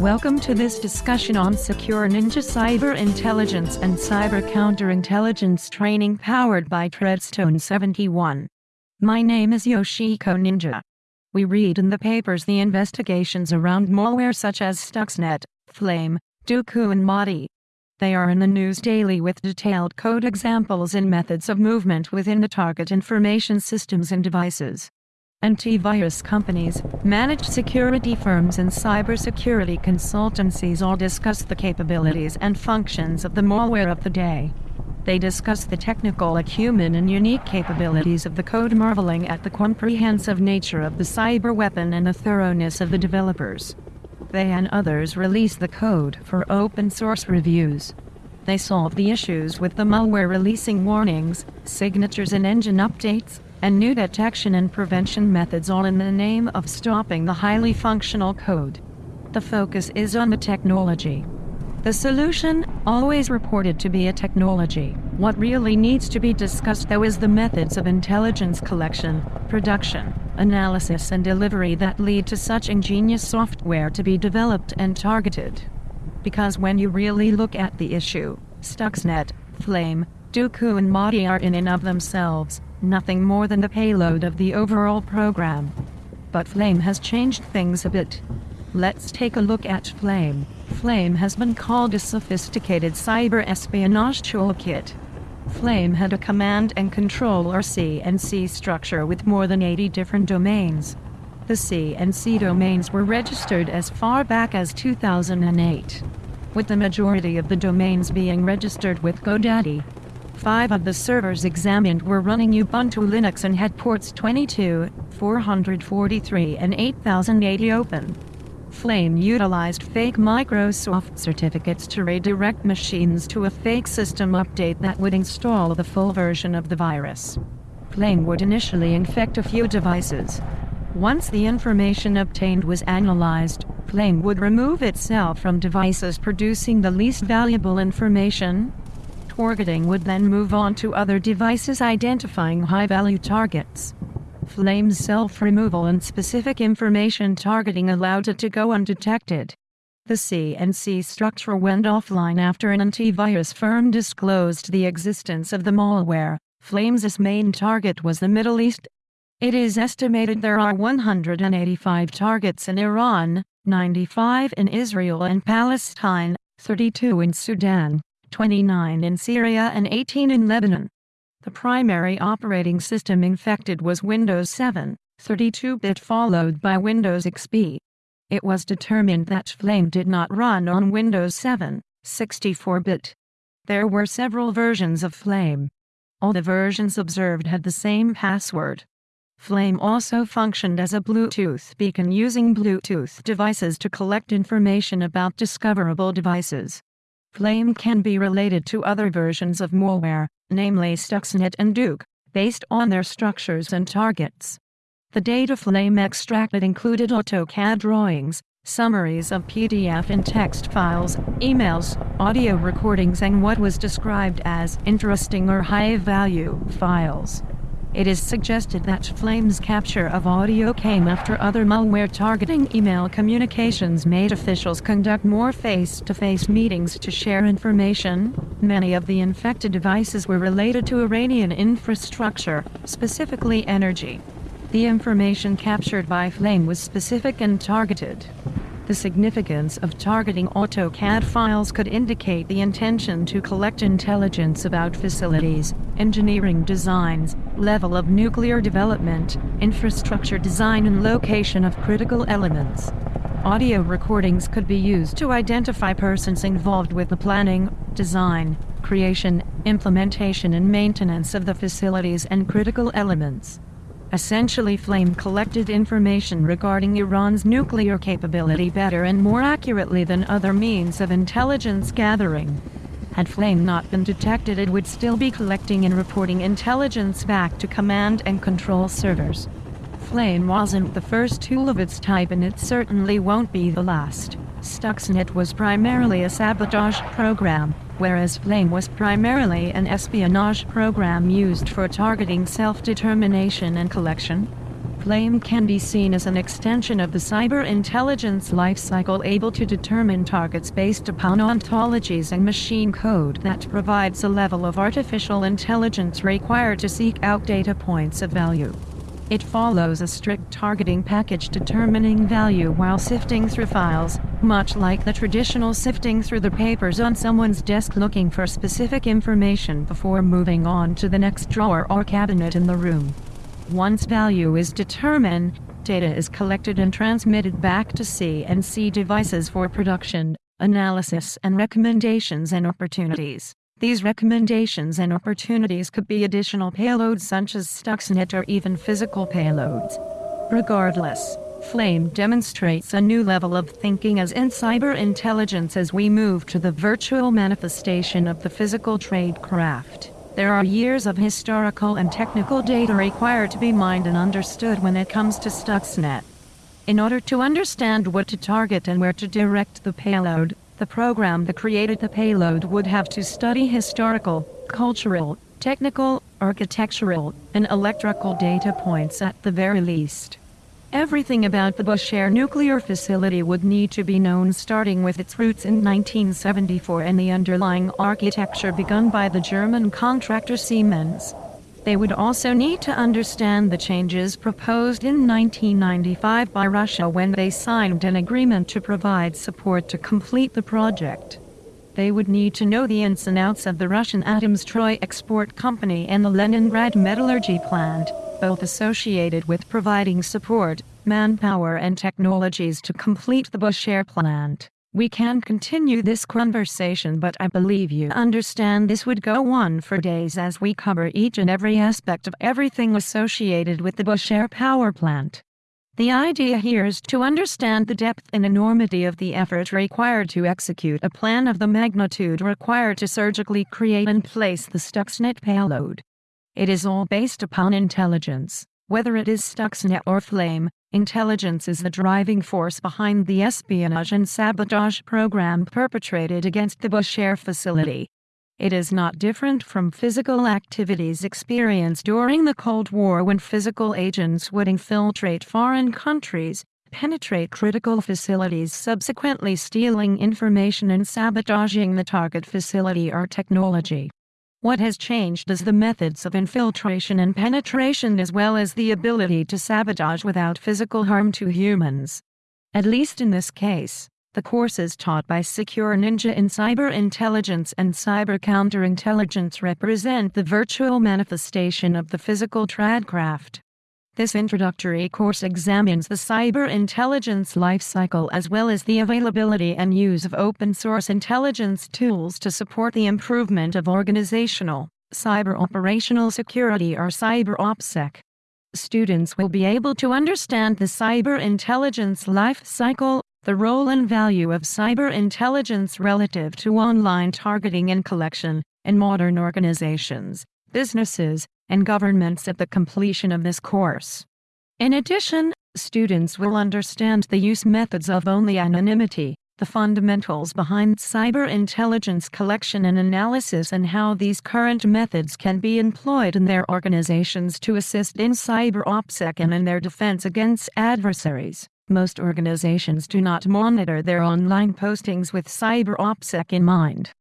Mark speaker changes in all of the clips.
Speaker 1: Welcome to this discussion on Secure Ninja Cyber Intelligence and Cyber Counterintelligence Training powered by Treadstone 71. My name is Yoshiko Ninja. We read in the papers the investigations around malware such as Stuxnet, Flame, Duqu and Mahdi. They are in the news daily with detailed code examples and methods of movement within the target information systems and devices. Antivirus companies, managed security firms and cybersecurity consultancies all discuss the capabilities and functions of the malware of the day. They discuss the technical acumen and unique capabilities of the code marveling at the comprehensive nature of the cyber weapon and the thoroughness of the developers. They and others release the code for open source reviews. They solve the issues with the malware releasing warnings, signatures and engine updates, and new detection and prevention methods all in the name of stopping the highly functional code. The focus is on the technology. The solution, always reported to be a technology. What really needs to be discussed though is the methods of intelligence collection, production, analysis and delivery that lead to such ingenious software to be developed and targeted. Because when you really look at the issue, Stuxnet, Flame, Duqu and Mahdi are in and of themselves nothing more than the payload of the overall program. But Flame has changed things a bit. Let's take a look at Flame. Flame has been called a sophisticated cyber espionage toolkit. Flame had a command and control or CNC structure with more than 80 different domains. The CNC domains were registered as far back as 2008, with the majority of the domains being registered with GoDaddy. Five of the servers examined were running Ubuntu Linux and had ports 22, 443 and 8080 open. Flame utilized fake Microsoft certificates to redirect machines to a fake system update that would install the full version of the virus. Flame would initially infect a few devices. Once the information obtained was analyzed, Flame would remove itself from devices producing the least valuable information, targeting would then move on to other devices identifying high-value targets. Flame's self-removal and specific information targeting allowed it to go undetected. The CNC structure went offline after an antivirus firm disclosed the existence of the malware. Flame's main target was the Middle East. It is estimated there are 185 targets in Iran, 95 in Israel and Palestine, 32 in Sudan. 29 in Syria and 18 in Lebanon. The primary operating system infected was Windows 7, 32-bit followed by Windows XP. It was determined that Flame did not run on Windows 7, 64-bit. There were several versions of Flame. All the versions observed had the same password. Flame also functioned as a Bluetooth beacon using Bluetooth devices to collect information about discoverable devices. Flame can be related to other versions of malware, namely Stuxnet and Duqu, based on their structures and targets. The data Flame extracted included AutoCAD drawings, summaries of PDF and text files, emails, audio recordings and what was described as interesting or high-value files. It is suggested that Flame's capture of audio came after other malware targeting email communications made officials conduct more face-to-face -face meetings to share information. Many of the infected devices were related to Iranian infrastructure, specifically energy. The information captured by Flame was specific and targeted. The significance of targeting AutoCAD files could indicate the intention to collect intelligence about facilities, engineering designs, level of nuclear development, infrastructure design and location of critical elements. Audio recordings could be used to identify persons involved with the planning, design, creation, implementation and maintenance of the facilities and critical elements. Essentially Flame collected information regarding Iran's nuclear capability better and more accurately than other means of intelligence gathering. Had Flame not been detected it would still be collecting and reporting intelligence back to command and control servers. Flame wasn't the first tool of its type and it certainly won't be the last. Stuxnet was primarily a sabotage program, whereas Flame was primarily an espionage program used for targeting self-determination and collection. Flame can be seen as an extension of the cyber intelligence lifecycle able to determine targets based upon ontologies and machine code that provides a level of artificial intelligence required to seek out data points of value. It follows a strict targeting package determining value while sifting through files, much like the traditional sifting through the papers on someone's desk looking for specific information before moving on to the next drawer or cabinet in the room. Once value is determined, data is collected and transmitted back to C and C devices for production, analysis and recommendations and opportunities. These recommendations and opportunities could be additional payloads such as Stuxnet or even physical payloads. Regardless, Flame demonstrates a new level of thinking as in cyber intelligence as we move to the virtual manifestation of the physical tradecraft. There are years of historical and technical data required to be mined and understood when it comes to Stuxnet. In order to understand what to target and where to direct the payload, the program that created the payload would have to study historical, cultural, technical, architectural, and electrical data points at the very least. Everything about the Bushehr nuclear facility would need to be known starting with its roots in 1974 and the underlying architecture begun by the German contractor Siemens. They would also need to understand the changes proposed in 1995 by Russia when they signed an agreement to provide support to complete the project. They would need to know the ins and outs of the Russian Atomstroy Export Company and the Leningrad Metallurgy Plant, both associated with providing support, manpower and technologies to complete the Bushehr plant. We can continue this conversation but I believe you understand this would go on for days as we cover each and every aspect of everything associated with the Bushehr power plant. The idea here is to understand the depth and enormity of the effort required to execute a plan of the magnitude required to surgically create and place the Stuxnet payload. It is all based upon intelligence. Whether it is Stuxnet or Flame, intelligence is the driving force behind the espionage and sabotage program perpetrated against the Bushehr facility. It is not different from physical activities experienced during the Cold War when physical agents would infiltrate foreign countries, penetrate critical facilities, subsequently stealing information and sabotaging the target facility or technology. What has changed is the methods of infiltration and penetration as well as the ability to sabotage without physical harm to humans. At least in this case, the courses taught by Secure Ninja in cyber intelligence and cyber counterintelligence represent the virtual manifestation of the physical tradecraft. This introductory course examines the cyber intelligence lifecycle as well as the availability and use of open source intelligence tools to support the improvement of organizational, cyber operational security or cyber OPSEC. Students will be able to understand the cyber intelligence life cycle, the role and value of cyber intelligence relative to online targeting and collection in modern organizations, businesses, and governments at the completion of this course. In addition, students will understand the use methods of only anonymity, the fundamentals behind cyber intelligence collection and analysis and how these current methods can be employed in their organizations to assist in cyber OPSEC and in their defense against adversaries. Most organizations do not monitor their online postings with cyber OPSEC in mind.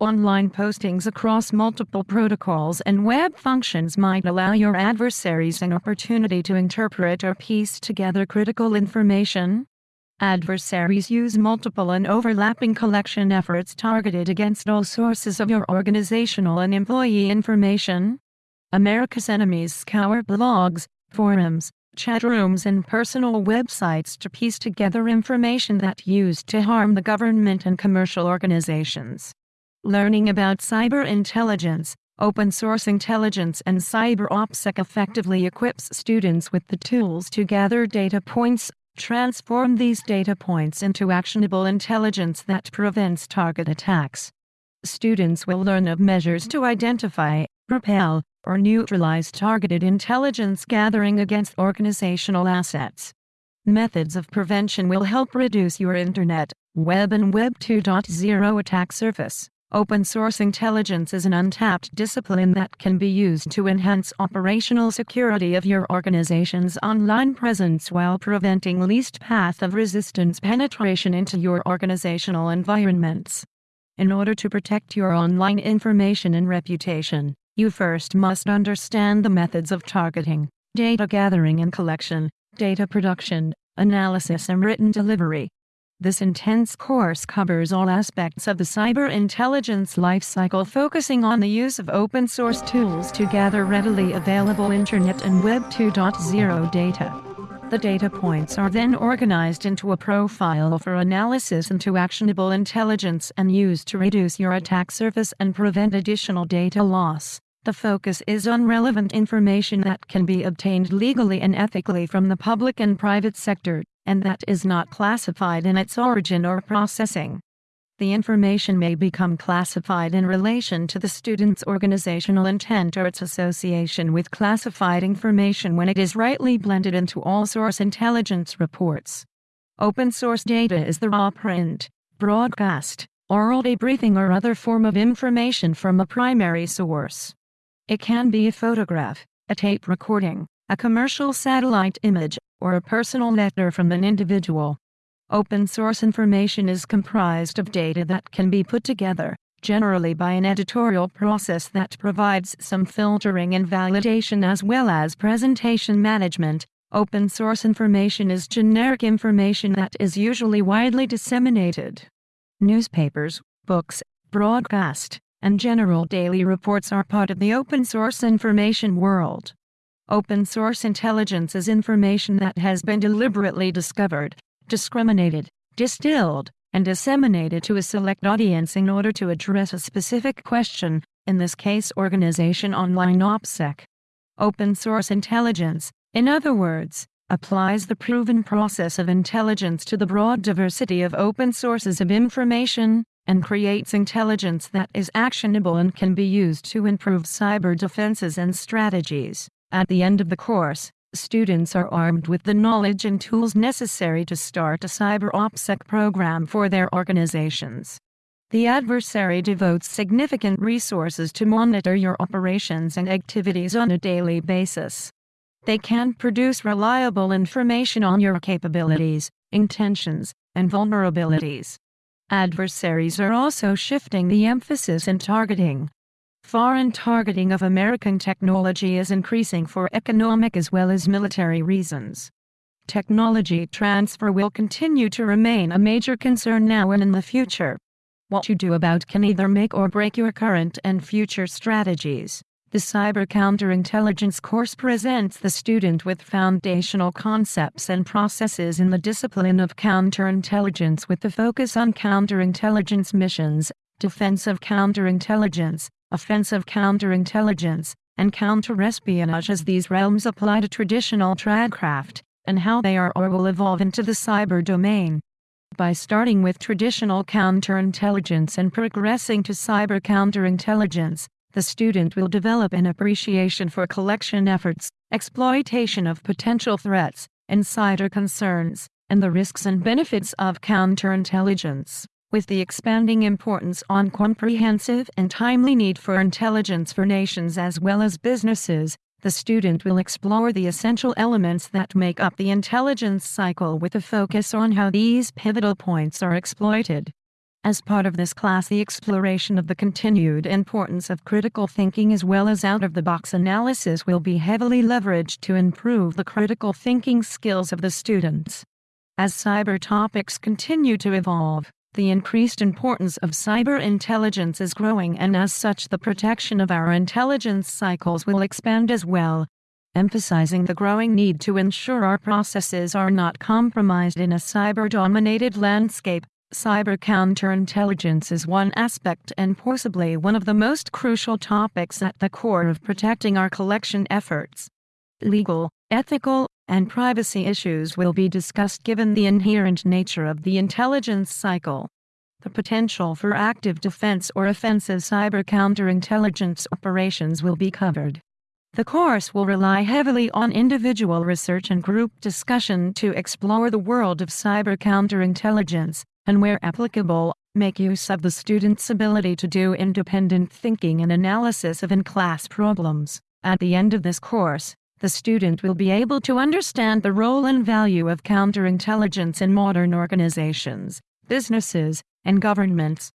Speaker 1: Online postings across multiple protocols and web functions might allow your adversaries an opportunity to interpret or piece together critical information. Adversaries use multiple and overlapping collection efforts targeted against all sources of your organizational and employee information. America's enemies scour blogs, forums, chat rooms, and personal websites to piece together information that used to harm the government and commercial organizations. Learning about cyber intelligence, open source intelligence, and cyber OPSEC effectively equips students with the tools to gather data points, transform these data points into actionable intelligence that prevents target attacks. Students will learn of measures to identify, repel, or neutralize targeted intelligence gathering against organizational assets. Methods of prevention will help reduce your Internet, Web, and Web 2.0 attack surface. Open source intelligence is an untapped discipline that can be used to enhance operational security of your organization's online presence while preventing least path of resistance penetration into your organizational environments. In order to protect your online information and reputation, you first must understand the methods of targeting, data gathering and collection, data production, analysis and written delivery. This intense course covers all aspects of the cyber intelligence lifecycle, focusing on the use of open source tools to gather readily available Internet and Web 2.0 data. The data points are then organized into a profile for analysis into actionable intelligence and used to reduce your attack surface and prevent additional data loss. The focus is on relevant information that can be obtained legally and ethically from the public and private sector and that is not classified in its origin or processing. The information may become classified in relation to the student's organizational intent or its association with classified information when it is rightly blended into all source intelligence reports. Open source data is the raw print, broadcast, oral debriefing or other form of information from a primary source. It can be a photograph, a tape recording, a commercial satellite image, or a personal letter from an individual. Open source information is comprised of data that can be put together, generally by an editorial process that provides some filtering and validation as well as presentation management. Open source information is generic information that is usually widely disseminated. Newspapers, books, broadcast, and general daily reports are part of the open source information world. Open source intelligence is information that has been deliberately discovered, discriminated, distilled, and disseminated to a select audience in order to address a specific question, in this case organization online OPSEC. Open source intelligence, in other words, applies the proven process of intelligence to the broad diversity of open sources of information, and creates intelligence that is actionable and can be used to improve cyber defenses and strategies. At the end of the course, students are armed with the knowledge and tools necessary to start a cyber OPSEC program for their organizations. The adversary devotes significant resources to monitor your operations and activities on a daily basis. They can produce reliable information on your capabilities, intentions, and vulnerabilities. Adversaries are also shifting the emphasis in targeting, Foreign targeting of American technology is increasing for economic as well as military reasons. Technology transfer will continue to remain a major concern now and in the future. What you do about can either make or break your current and future strategies. The Cyber Counterintelligence course presents the student with foundational concepts and processes in the discipline of counterintelligence with the focus on counterintelligence missions, defensive counterintelligence, offensive counterintelligence, and counterespionage as these realms apply to traditional tradecraft, and how they are or will evolve into the cyber domain. By starting with traditional counterintelligence and progressing to cyber counterintelligence, the student will develop an appreciation for collection efforts, exploitation of potential threats, insider concerns, and the risks and benefits of counterintelligence with the expanding importance on comprehensive and timely need for intelligence for nations as well as businesses, the student will explore the essential elements that make up the intelligence cycle with a focus on how these pivotal points are exploited. As part of this class, the exploration of the continued importance of critical thinking as well as out of the box analysis will be heavily leveraged to improve the critical thinking skills of the students. As cyber topics continue to evolve, the increased importance of cyber intelligence is growing, and as such, the protection of our intelligence cycles will expand as well, emphasizing the growing need to ensure our processes are not compromised in a cyber dominated landscape. Cyber counterintelligence is one aspect and possibly one of the most crucial topics at the core of protecting our collection efforts. Legal, ethical, and privacy issues will be discussed given the inherent nature of the intelligence cycle. The potential for active defense or offensive cyber counterintelligence operations will be covered. The course will rely heavily on individual research and group discussion to explore the world of cyber counterintelligence, and where applicable, make use of the student's ability to do independent thinking and analysis of in-class problems. At the end of this course, the student will be able to understand the role and value of counterintelligence in modern organizations, businesses, and governments.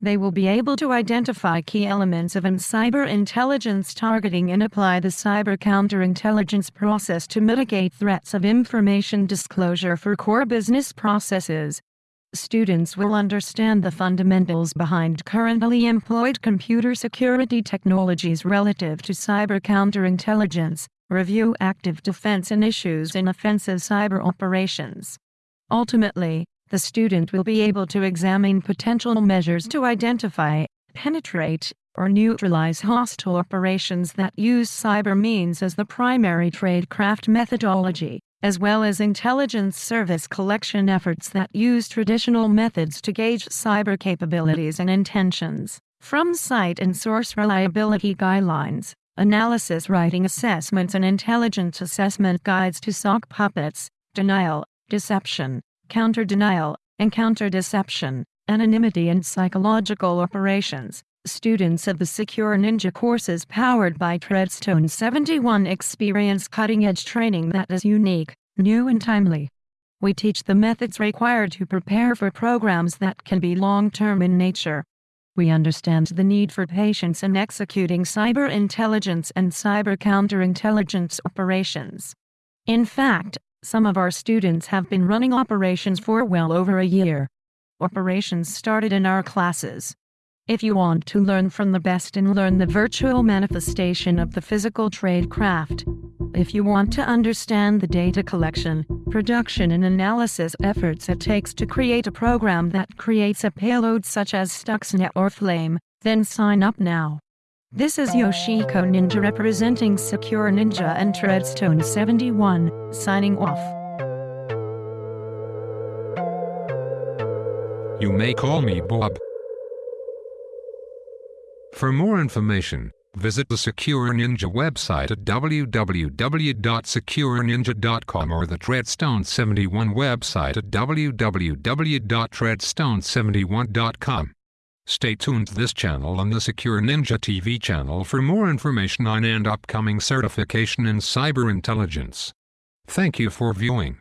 Speaker 1: They will be able to identify key elements of an cyber intelligence targeting and apply the cyber counterintelligence process to mitigate threats of information disclosure for core business processes. Students will understand the fundamentals behind currently employed computer security technologies relative to cyber counterintelligence, review active defense and issues in offensive cyber operations. Ultimately, the student will be able to examine potential measures to identify, penetrate, or neutralize hostile operations that use cyber means as the primary tradecraft methodology, as well as intelligence service collection efforts that use traditional methods to gauge cyber capabilities and intentions. From site and source reliability guidelines, analysis writing assessments and intelligence assessment guides to sock puppets, denial, deception, counter-denial, and counter-deception, anonymity and psychological operations. Students of the Secure Ninja courses powered by Treadstone 71 experience cutting-edge training that is unique, new and timely. We teach the methods required to prepare for programs that can be long-term in nature. We understand the need for patience in executing cyber intelligence and cyber counterintelligence operations. In fact, some of our students have been running operations for well over a year. Operations started in our classes. If you want to learn from the best and learn the virtual manifestation of the physical trade craft, if you want to understand the data collection, production and analysis efforts it takes to create a program that creates a payload such as Stuxnet or Flame, then sign up now. This is Yoshiko Ninja representing Secure Ninja and Treadstone 71, signing off.
Speaker 2: You may call me Bob. For more information, visit the Secure Ninja website at www.secureninja.com or the Treadstone 71 website at www.treadstone71.com. Stay tuned to this channel on the Secure Ninja TV channel for more information on and upcoming certification in cyber intelligence. Thank you for viewing.